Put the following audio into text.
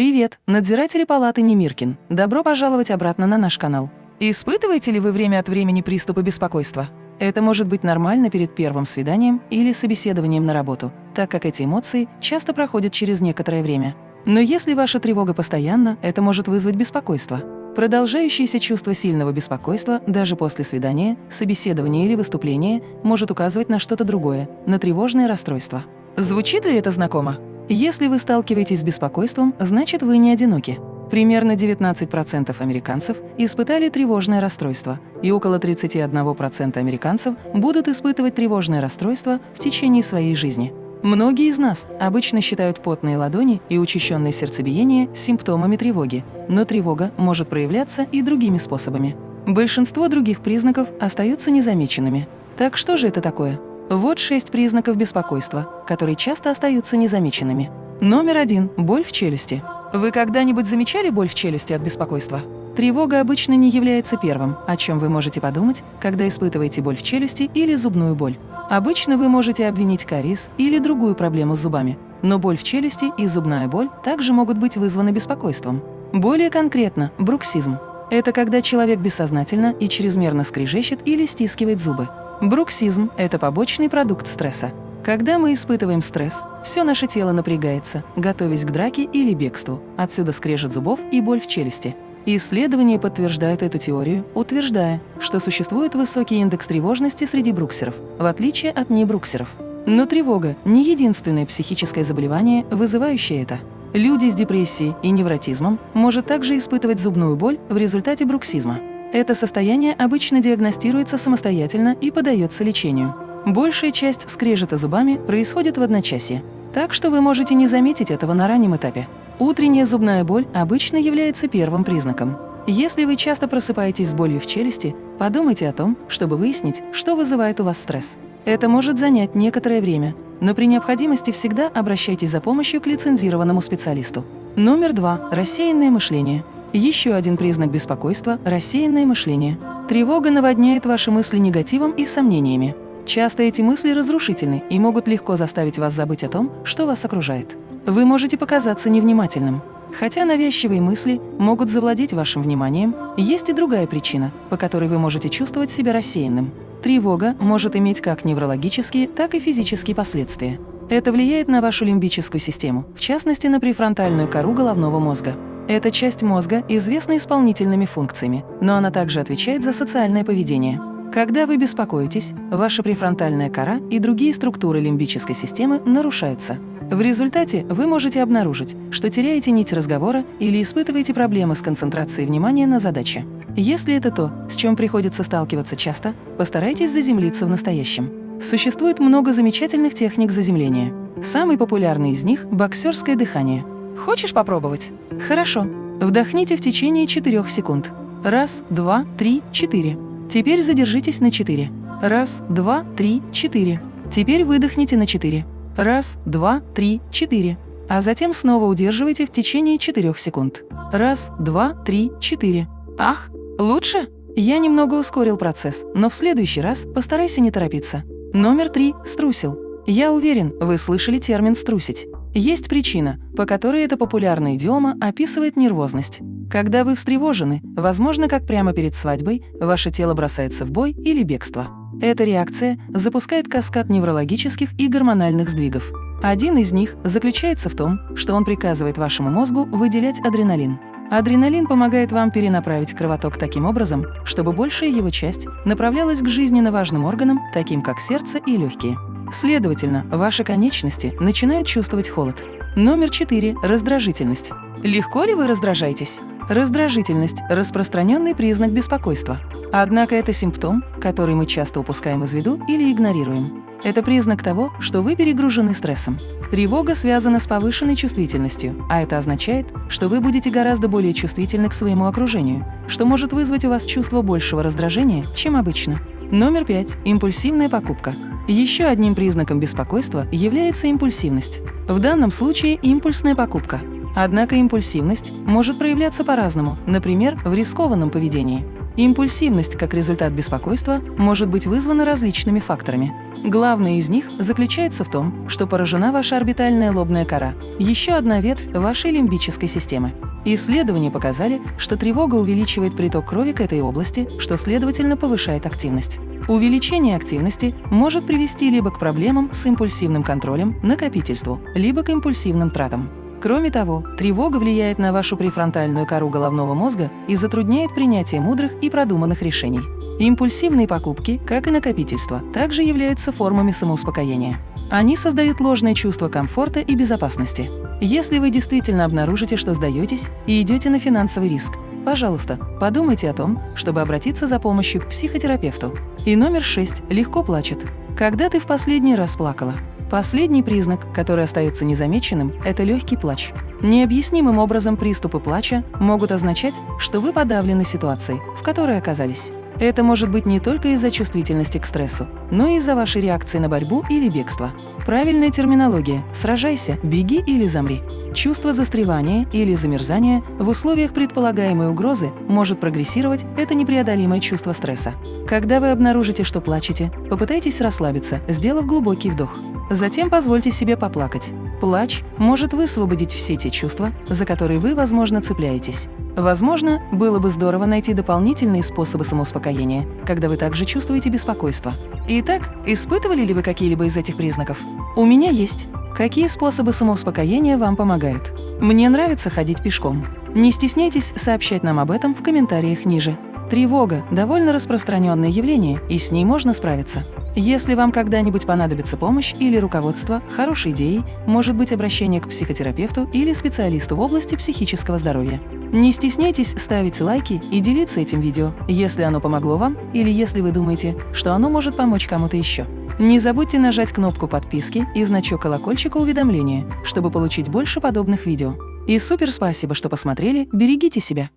Привет, надзиратели палаты Немиркин. Добро пожаловать обратно на наш канал. Испытываете ли вы время от времени приступы беспокойства? Это может быть нормально перед первым свиданием или собеседованием на работу, так как эти эмоции часто проходят через некоторое время. Но если ваша тревога постоянна, это может вызвать беспокойство. Продолжающееся чувство сильного беспокойства даже после свидания, собеседования или выступления может указывать на что-то другое, на тревожное расстройство. Звучит ли это знакомо? Если вы сталкиваетесь с беспокойством, значит вы не одиноки. Примерно 19% американцев испытали тревожное расстройство, и около 31% американцев будут испытывать тревожное расстройство в течение своей жизни. Многие из нас обычно считают потные ладони и учащенное сердцебиение симптомами тревоги, но тревога может проявляться и другими способами. Большинство других признаков остаются незамеченными. Так что же это такое? Вот шесть признаков беспокойства, которые часто остаются незамеченными. Номер один – боль в челюсти. Вы когда-нибудь замечали боль в челюсти от беспокойства? Тревога обычно не является первым, о чем вы можете подумать, когда испытываете боль в челюсти или зубную боль. Обычно вы можете обвинить кариес или другую проблему с зубами, но боль в челюсти и зубная боль также могут быть вызваны беспокойством. Более конкретно – бруксизм. Это когда человек бессознательно и чрезмерно скрежещет или стискивает зубы. Бруксизм – это побочный продукт стресса. Когда мы испытываем стресс, все наше тело напрягается, готовясь к драке или бегству. Отсюда скрежет зубов и боль в челюсти. Исследования подтверждают эту теорию, утверждая, что существует высокий индекс тревожности среди бруксеров, в отличие от небруксеров. Но тревога – не единственное психическое заболевание, вызывающее это. Люди с депрессией и невротизмом может также испытывать зубную боль в результате бруксизма. Это состояние обычно диагностируется самостоятельно и подается лечению. Большая часть скрежета зубами происходит в одночасье, так что вы можете не заметить этого на раннем этапе. Утренняя зубная боль обычно является первым признаком. Если вы часто просыпаетесь с болью в челюсти, подумайте о том, чтобы выяснить, что вызывает у вас стресс. Это может занять некоторое время, но при необходимости всегда обращайтесь за помощью к лицензированному специалисту. Номер два. Рассеянное мышление. Еще один признак беспокойства – рассеянное мышление. Тревога наводняет ваши мысли негативом и сомнениями. Часто эти мысли разрушительны и могут легко заставить вас забыть о том, что вас окружает. Вы можете показаться невнимательным. Хотя навязчивые мысли могут завладеть вашим вниманием, есть и другая причина, по которой вы можете чувствовать себя рассеянным. Тревога может иметь как неврологические, так и физические последствия. Это влияет на вашу лимбическую систему, в частности на префронтальную кору головного мозга. Эта часть мозга известна исполнительными функциями, но она также отвечает за социальное поведение. Когда вы беспокоитесь, ваша префронтальная кора и другие структуры лимбической системы нарушаются. В результате вы можете обнаружить, что теряете нить разговора или испытываете проблемы с концентрацией внимания на задаче. Если это то, с чем приходится сталкиваться часто, постарайтесь заземлиться в настоящем. Существует много замечательных техник заземления. Самый популярный из них – боксерское дыхание – Хочешь попробовать? Хорошо. Вдохните в течение 4 секунд. Раз, два, три, четыре. Теперь задержитесь на 4. Раз, два, три, четыре. Теперь выдохните на 4. Раз, два, три, четыре. А затем снова удерживайте в течение 4 секунд. Раз, два, три, четыре. Ах, лучше? Я немного ускорил процесс, но в следующий раз постарайся не торопиться. Номер три – струсил. Я уверен, вы слышали термин «струсить». Есть причина, по которой эта популярная идиома описывает нервозность. Когда вы встревожены, возможно, как прямо перед свадьбой, ваше тело бросается в бой или бегство. Эта реакция запускает каскад неврологических и гормональных сдвигов. Один из них заключается в том, что он приказывает вашему мозгу выделять адреналин. Адреналин помогает вам перенаправить кровоток таким образом, чтобы большая его часть направлялась к жизненно важным органам, таким как сердце и легкие. Следовательно, ваши конечности начинают чувствовать холод. Номер 4. Раздражительность. Легко ли вы раздражаетесь? Раздражительность – распространенный признак беспокойства. Однако это симптом, который мы часто упускаем из виду или игнорируем. Это признак того, что вы перегружены стрессом. Тревога связана с повышенной чувствительностью, а это означает, что вы будете гораздо более чувствительны к своему окружению, что может вызвать у вас чувство большего раздражения, чем обычно. Номер 5. Импульсивная покупка. Еще одним признаком беспокойства является импульсивность. В данном случае импульсная покупка. Однако импульсивность может проявляться по-разному, например, в рискованном поведении. Импульсивность как результат беспокойства может быть вызвана различными факторами. Главный из них заключается в том, что поражена ваша орбитальная лобная кора, еще одна ветвь вашей лимбической системы. Исследования показали, что тревога увеличивает приток крови к этой области, что, следовательно, повышает активность. Увеличение активности может привести либо к проблемам с импульсивным контролем, накопительству, либо к импульсивным тратам. Кроме того, тревога влияет на вашу префронтальную кору головного мозга и затрудняет принятие мудрых и продуманных решений. Импульсивные покупки, как и накопительство, также являются формами самоуспокоения. Они создают ложное чувство комфорта и безопасности. Если вы действительно обнаружите, что сдаетесь и идете на финансовый риск, пожалуйста, подумайте о том, чтобы обратиться за помощью к психотерапевту. И номер шесть легко плачет. Когда ты в последний раз плакала? Последний признак, который остается незамеченным, это легкий плач. Необъяснимым образом приступы плача могут означать, что вы подавлены ситуацией, в которой оказались. Это может быть не только из-за чувствительности к стрессу, но и из-за вашей реакции на борьбу или бегство. Правильная терминология – сражайся, беги или замри. Чувство застревания или замерзания в условиях предполагаемой угрозы может прогрессировать – это непреодолимое чувство стресса. Когда вы обнаружите, что плачете, попытайтесь расслабиться, сделав глубокий вдох. Затем позвольте себе поплакать. Плач может высвободить все те чувства, за которые вы, возможно, цепляетесь. Возможно, было бы здорово найти дополнительные способы самоуспокоения, когда вы также чувствуете беспокойство. Итак, испытывали ли вы какие-либо из этих признаков? У меня есть. Какие способы самоуспокоения вам помогают? Мне нравится ходить пешком. Не стесняйтесь сообщать нам об этом в комментариях ниже. Тревога – довольно распространенное явление, и с ней можно справиться. Если вам когда-нибудь понадобится помощь или руководство, хорошей идеей может быть обращение к психотерапевту или специалисту в области психического здоровья. Не стесняйтесь ставить лайки и делиться этим видео, если оно помогло вам или если вы думаете, что оно может помочь кому-то еще. Не забудьте нажать кнопку подписки и значок колокольчика уведомления, чтобы получить больше подобных видео. И супер спасибо, что посмотрели, берегите себя!